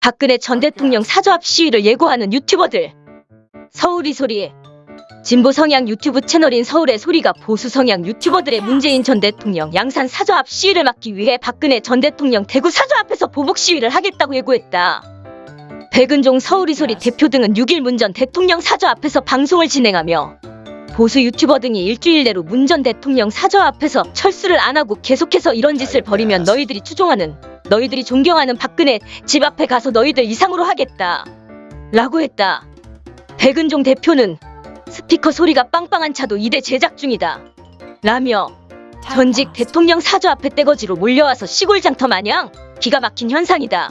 박근혜 전 대통령 사저 앞 시위를 예고하는 유튜버들. 서울이 소리. 진보 성향 유튜브 채널인 서울의 소리가 보수 성향 유튜버들의 문재인 전 대통령 양산 사저 앞 시위를 막기 위해 박근혜 전 대통령 대구 사저 앞에서 보복 시위를 하겠다고 예고했다. 백은종 서울이 소리 대표 등은 6일 문 전 대통령 사저 앞에서 방송을 진행하며 보수 유튜버 등이 일주일 내로 문 전 대통령 사저 앞에서 철수를 안 하고 계속해서 이런 짓을 벌이면 너희들이 추종하는 너희들이 존경하는 박근혜 집 앞에 가서 너희들 이상으로 하겠다. 라고 했다. 백은종 대표는 스피커 소리가 빵빵한 차도 이대 제작 중이다. 라며 전직 대통령 사저 앞에 떼거지로 몰려와서 시골 장터 마냥 기가 막힌 현상이다.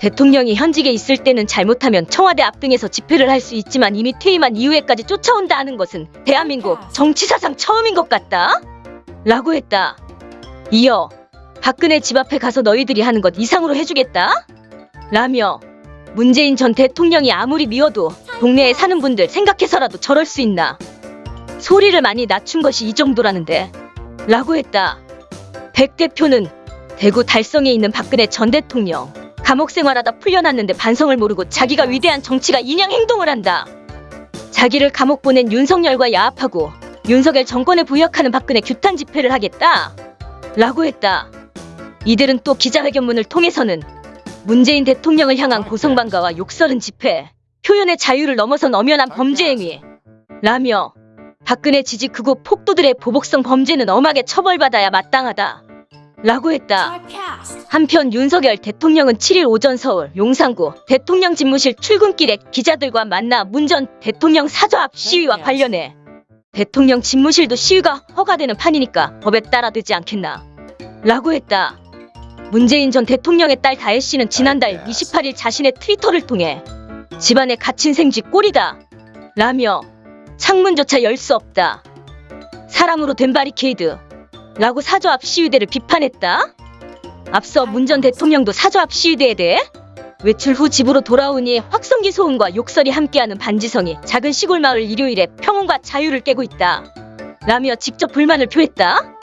대통령이 현직에 있을 때는 잘못하면 청와대 앞 등에서 집회를 할 수 있지만 이미 퇴임한 이후에까지 쫓아온다 하는 것은 대한민국 정치사상 처음인 것 같다. 라고 했다. 이어 박근혜 집 앞에 가서 너희들이 하는 것 이상으로 해주겠다. 라며 문재인 전 대통령이 아무리 미워도 동네에 사는 분들 생각해서라도 저럴 수 있나. 소리를 많이 낮춘 것이 이 정도라는데. 라고 했다. 백 대표는 대구 달성에 있는 박근혜 전 대통령. 감옥 생활하다 풀려났는데 반성을 모르고 자기가 위대한 정치가 인양 행동을 한다. 자기를 감옥 보낸 윤석열과 야합하고 윤석열 정권에 부역하는 박근혜 규탄 집회를 하겠다. 라고 했다. 이들은 또 기자회견문을 통해서는 문재인 대통령을 향한 고성방가와 욕설은 집회, 표현의 자유를 넘어선 엄연한 범죄 행위. 라며 박근혜 지지 극우 폭도들의 보복성 범죄는 엄하게 처벌받아야 마땅하다. 라고 했다. 한편 윤석열 대통령은 7일 오전 서울 용산구 대통령 집무실 출근길에 기자들과 만나 문 전 대통령 사저 앞 시위와 관련해 대통령 집무실도 시위가 허가되는 판이니까 법에 따라 되지 않겠나 라고 했다. 문재인 전 대통령의 딸 다혜 씨는 지난달 28일 자신의 트위터를 통해 집안에 갇힌 생쥐 꼴이다 라며 창문조차 열 수 없다. 사람으로 된 바리케이드 라고 사저 앞 시위대를 비판했다. 앞서 문 전 대통령도 사저 앞 시위대에 대해 외출 후 집으로 돌아오니 확성기 소음과 욕설이 함께하는 반지성이 작은 시골 마을 일요일에 평온과 자유를 깨고 있다. 라며 직접 불만을 표했다.